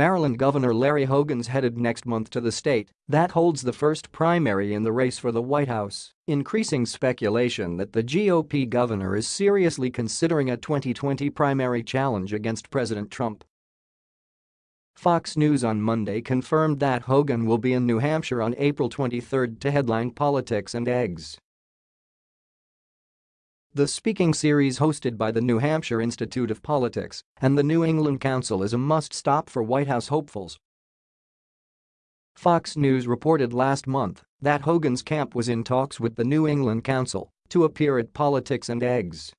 Maryland Governor Larry Hogan's headed next month to the state that holds the first primary in the race for the White House, increasing speculation that the GOP governor is seriously considering a 2020 primary challenge against President Trump. Fox News on Monday confirmed that Hogan will be in New Hampshire on April 23 to headline Politics and Eggs. The speaking series hosted by the New Hampshire Institute of Politics and the New England Council is a must-stop for White House hopefuls. Fox News reported last month that Hogan's camp was in talks with the New England Council to appear at Politics and Eggs.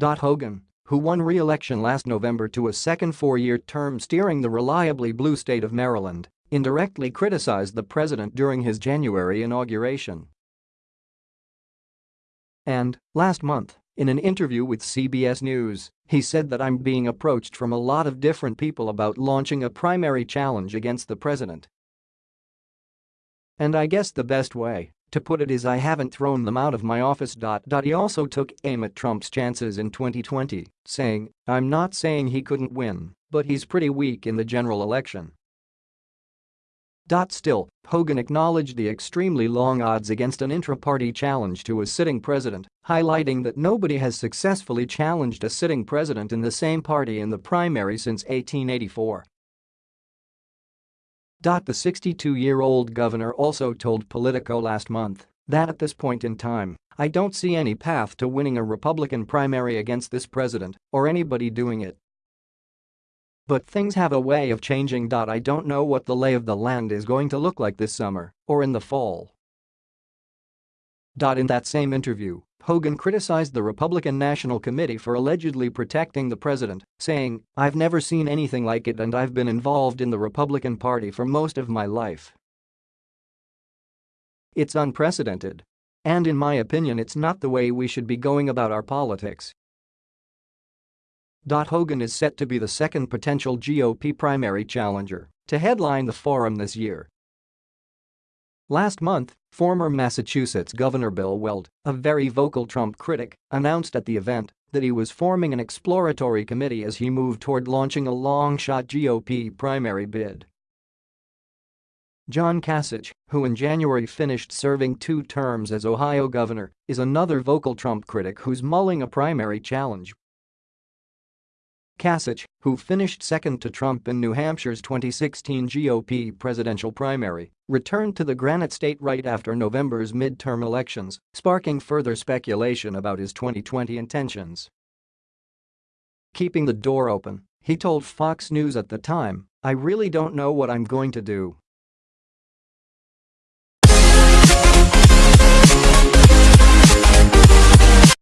Hogan, who won re-election last November to a second four-year term steering the reliably blue state of Maryland, indirectly criticized the president during his January inauguration. And, last month, in an interview with CBS News, he said that I'm being approached from a lot of different people about launching a primary challenge against the president. And I guess the best way to put it is I haven't thrown them out of my office. He also took aim at Trump's chances in 2020, saying, I'm not saying he couldn't win, but he's pretty weak in the general election. Still, Hogan acknowledged the extremely long odds against an intra-party challenge to a sitting president, highlighting that nobody has successfully challenged a sitting president in the same party in the primary since 1884. The 62-year-old governor also told Politico last month that at this point in time, I don't see any path to winning a Republican primary against this president or anybody doing it but things have a way of changing. I don't know what the lay of the land is going to look like this summer or in the fall. In that same interview, Hogan criticized the Republican National Committee for allegedly protecting the president, saying, I've never seen anything like it and I've been involved in the Republican Party for most of my life. It's unprecedented. And in my opinion it's not the way we should be going about our politics. Hogan is set to be the second potential GOP primary challenger to headline the forum this year. Last month, former Massachusetts Governor Bill Weld, a very vocal Trump critic, announced at the event that he was forming an exploratory committee as he moved toward launching a long-shot GOP primary bid. John Kasich, who in January finished serving two terms as Ohio governor, is another vocal Trump critic who's mulling a primary challenge Kasich, who finished second to Trump in New Hampshire's 2016 GOP presidential primary, returned to the Granite State right after November's midterm elections, sparking further speculation about his 2020 intentions. Keeping the door open, he told Fox News at the time, I really don't know what I'm going to do,